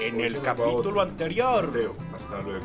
En el capítulo anterior. Teo, hasta luego.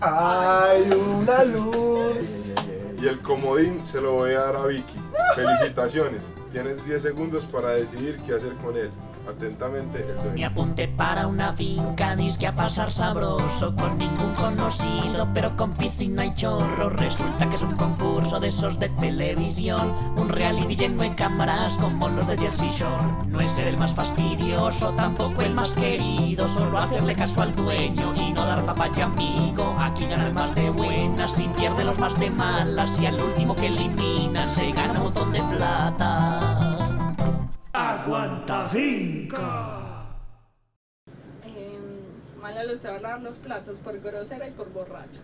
Hay una luz. Y el comodín se lo voy a dar a Vicky. Felicitaciones. Tienes 10 segundos para decidir qué hacer con él. Atentamente, el Me dueño. apunté para una finca, disque a pasar sabroso Con ningún conocido, pero con piscina y chorro. Resulta que es un concurso de esos de televisión. Un reality lleno de cámaras como los de Jersey Shore No es ser el más fastidioso, tampoco el más querido. Solo hacerle caso al dueño y no dar papaya amigo. Aquí gana el más de buenas y pierde los más de malas. Y al último que eliminan se gana un montón de plata Aguanta finca. Eh, Mala se va a lavar los platos por grosera y por borracha.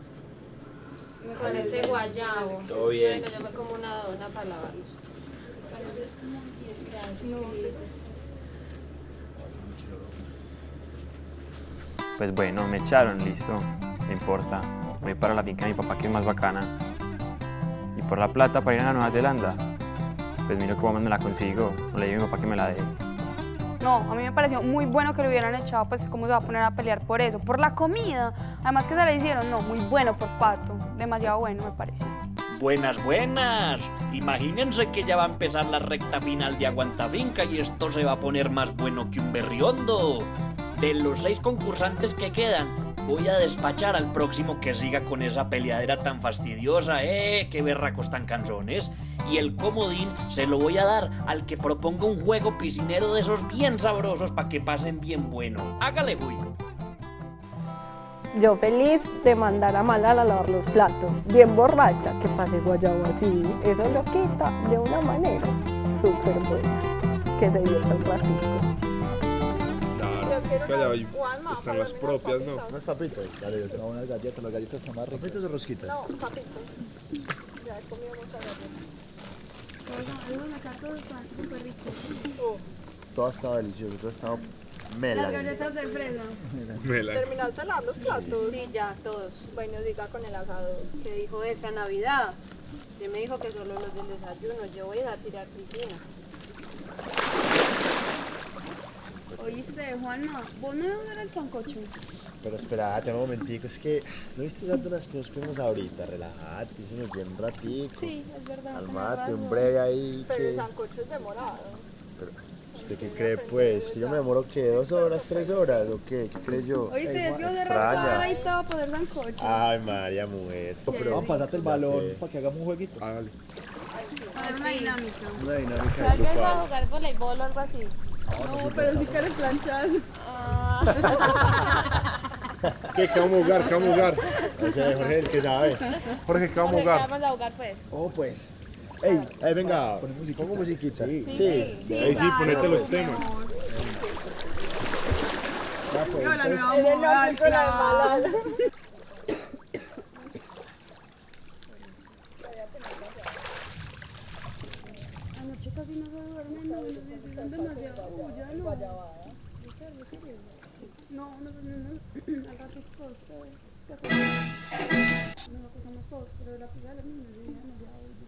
Con ese guayabo. Todo bien. Venga, yo me como una dona para lavarlos. Pues bueno, me echaron, listo. No importa. Voy para la finca de mi papá que es más bacana. Y por la plata para ir a Nueva Zelanda. Pues miro cómo me la consigo. No le digo a mi papá que me la dé. No, a mí me pareció muy bueno que lo hubieran echado, pues cómo se va a poner a pelear por eso, por la comida. Además que se le hicieron, no, muy bueno por Pato, demasiado bueno me parece. Buenas, buenas. Imagínense que ya va a empezar la recta final de Aguanta Finca y esto se va a poner más bueno que un berriondo. De los seis concursantes que quedan, voy a despachar al próximo que siga con esa peleadera tan fastidiosa, eh, qué berracos tan canzones. Y el comodín se lo voy a dar al que proponga un juego piscinero de esos bien sabrosos para que pasen bien bueno. Hágale, güey. Yo feliz de mandar a Malala a lavar los platos, bien borracha, que pase guayabo así. Eso lo quita de una manera súper buena, que se divierta un ratito. Claro, es que allá hay- están las los propias, ¿no? papitos. Unos papitos. Dale, yo tengo unas galletas. Las galletas están más ricas. ¿Papitos de rosquita? No, papitos. Ya he comido muchas galletas. Todo estaba delicioso. Todo estaba mela. de fresa. Me la- ¿Terminaste de lavar los platos? Sí, ya, todos. Bueno, diga con el asado. ¿Qué dijo esa Navidad? Él me dijo que solo los del desayuno. Yo voy a tirar piscina. Oíste, Juanma, ¿vos no ibas a ver el sancocho? Pero espérate un momentico. Es que no viste tanto las cosas que vimos ahorita. Relájate, se nos viene un ratico. Sí, es verdad. Calmate, un breve ahí. Pero el sancocho es demorado. ¿Usted qué cree, pues? ¿Que yo me demoro, qué? ¿Dos horas, tres horas? ¿O qué? ¿Qué cree yo? Oíste, es que vos de rascada y todo poder sancocho. Ay, María, mujer. Vamos a pasarte el balón para que hagamos un jueguito. Hágale. Una dinámica. Una dinámica Tal vez va a jugar voleibol o algo así. No, pero si quieres planchas. ¿Qué? ¿Qué vamos a jugar? ¿Qué vamos a jugar? Ese Jorge el que sabe. Jorge, ¿qué vamos a jugar? Vamos a jugar pues. Oh, pues. Ey, ey, venga, pongo musiquita. Sí, sí. Ahí sí, ponete los temas. Ya, pues, Hola, entonces- mi amor. Ay, claro. Anoche casi no se duerme, no, hicieron demasiado bulla, no. No, no, no, no, al rato todos, No, lo acostamos todos, pero la pila de los niños, yo dije, no, ya, hoy.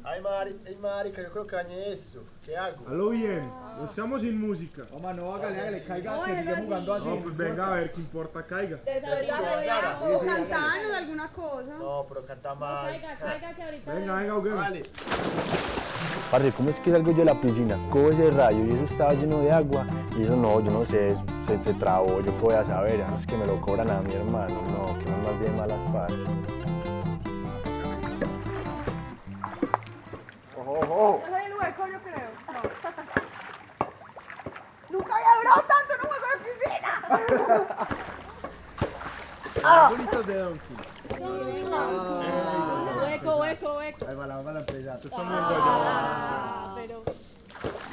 Ay, Mari, ay, marica, yo creo que dañé esto. Nos quedamos sin música. Mamá, no hágale, hágale, caiga, que sigue jugando así. No, pues venga a ver qué importa, caiga. O cantaban o alguna cosa. No, pero canta más. Caiga que ahorita. Venga, venga, juguemos. Vale. Parce, ¿cómo es que salgo yo de la piscina? Cojo ese rayo y eso estaba lleno de agua. Y eso no, yo no sé, se, se trabó, yo qué voy a saber. Ah, Es que me lo cobran a mi hermano. No, que no más bien malas parce. Donkey. Hueco. Ahí va la, va la. Se.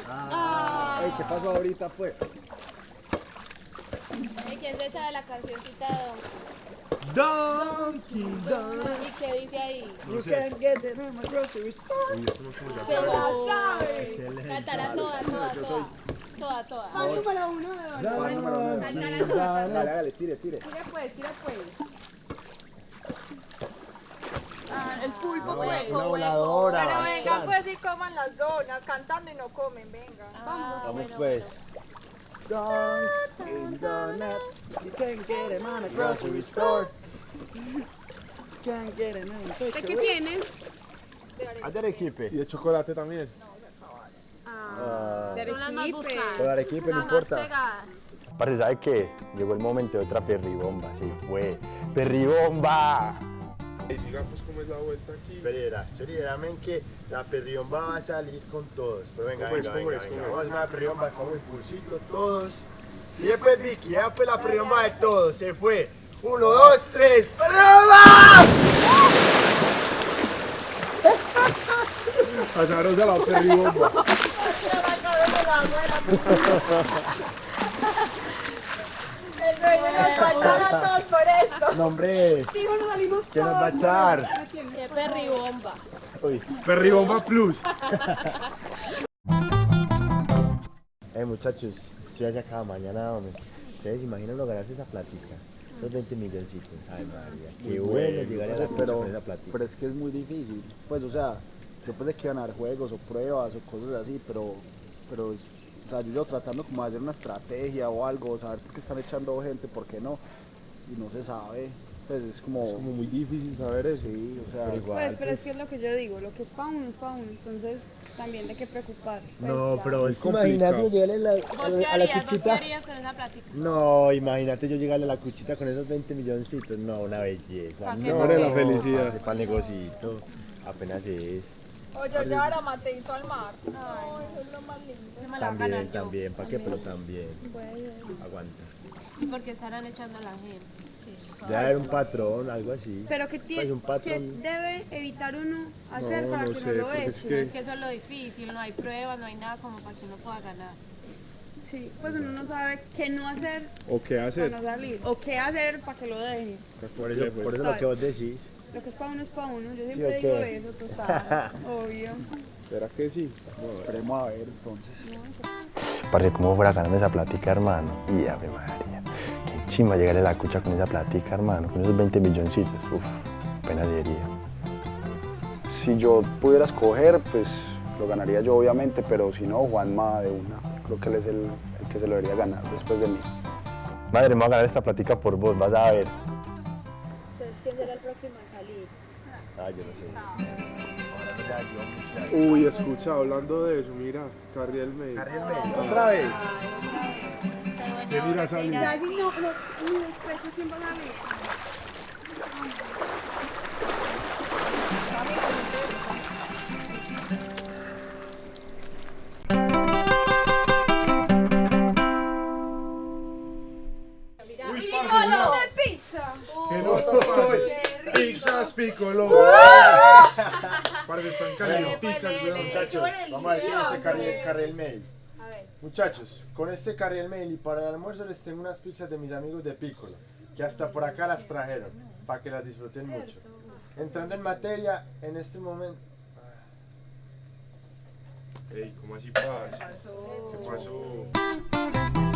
Ah, ¿qué pasó ahorita, pues? ¿Y quién se sabe la cancioncita de Donkey, Don? ¿Y qué dice ahí? No sé. get it in my grocery store. Se sabe. Cántala toda, toda, toda. Toda, toda. Uno de toda. Dale, dale, tire, tire. Tira pues, tira pues. Ah, el pulpo, Una pues. Hueco, hueco. voladora. Pero vengan pues y coman las donas, cantando y no comen, venga. Ah, Vamos bueno, pues. net. You can get him on a grocery store. Can't get in a ¿De qué tienes? ¿Haz de Arequipe? Y de chocolate también. Ah, De más Arequipe. buscadas. Con Arequipe no importa. Parce, ¿sabe qué? Llegó el momento de otra perribomba, sí, fue. ¡Perribomba! Y digamos cómo es la vuelta aquí. Espera, espera, men, que la perribomba va a salir con todos. Pero venga, ¿Cómo es, venga, cómo venga, es, venga. Vamos a hacer una perribomba con impulsito todos. Y después Vicky, ya fue la perribomba de todos, se fue. Uno, dos, tres, ¡perribomba! Azarosa la perribomba. No, hombre, nos salimos ¿qué nos va a echar? Qué perribomba. Uy. Perribomba Plus. Eh, muchachos, ya se acaba mañana, hombre. ¿Ustedes imaginan lo ganarse esa platica? Esos 20 milloncitos. Ay, María, qué bueno llegar a la pero, pero, con esa platica. pero es que es muy difícil. Pues, o sea, yo pensé que iban a haber juegos o pruebas o cosas así, pero, pero o sea, yo, yo tratando como de hacer una estrategia o algo, saber por qué están echando gente, por qué no, y no se sabe. Pues es como, Es como muy difícil saber eso. sí, o sea, Pero igual, Pues, pero es que es lo que yo digo, lo que es pa' uno es pa' uno, entonces también de qué preocupar. Pues, No, ya. pero Es imagínate complicado. llegarle la, ¿Vos qué a la harías? ¿Vos qué cuchita. harías con esa plática? No, imagínate yo llegarle a la cuchita con esos 20 milloncitos. No, una belleza. No, ¿Pa' qué? la felicidad. Para el negocito. Apenas es. O yo llevar a Mateito al mar. Ay, eso es lo más lindo. Se me la voy a ganar También, también. ¿Para qué? Pero también. Aguanta. ¿Y por qué estarán echando a la gente? Debe haber un patrón, algo así. Pero ¿qué, tie- Pues un qué patrón. debe evitar uno hacer No, para no que sé, no lo porque es que- Es que eso es lo difícil, no hay pruebas, no hay nada como para que uno pueda ganar. Sí, pues uno no sabe qué no hacer ¿O qué para hacer? no salir, o qué hacer para que lo dejen. Por eso, por eso lo que vos decís. Lo que es para uno es para uno, yo ¿Sí siempre digo qué? eso, total, obvio. ¿Será que sí? esperemos a ver entonces. Parce, ¿cómo fuera a ganarme esa platica, hermano? Y ave María. Qué chimba llegarle a la cucha con esa platica, hermano. Con esos 20 milloncitos. Uf, apenas sería. Si yo pudiera escoger, pues lo ganaría yo obviamente, pero si no, Juanma de una. Creo que él es el, el que se lo debería ganar después de mí. Madre, me voy a ganar esta platica por vos, vas a ver. Entonces, ¿quién será el próximo a salir? Ah, yo no sé. Uy, escucha, hablando de eso, mira, Carriel May. ¿Otra vez? ¿Qué mira salir? Ya, sí, no, no, mi despecho siempre va a Muchachos, este con este carriel mail y para el almuerzo les tengo unas pizzas de mis amigos de Piccolo, que hasta por acá las trajeron, para que las disfruten mucho. Entrando en materia, en este momento... Ey, ¿cómo así pasa? ¿Qué pasó?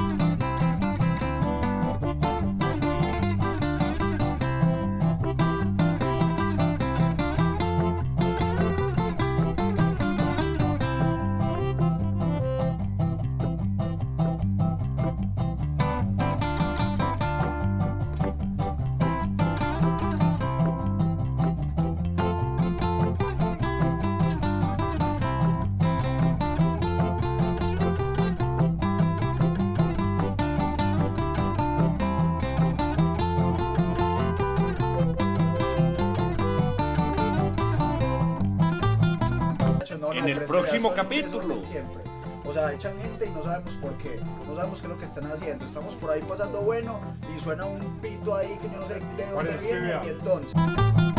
En el próximo capítulo. Siempre. O sea, echan gente y no sabemos por qué. No sabemos qué es lo que están haciendo. Estamos por ahí pasando bueno y suena un pito ahí que yo no sé de dónde viene y entonces.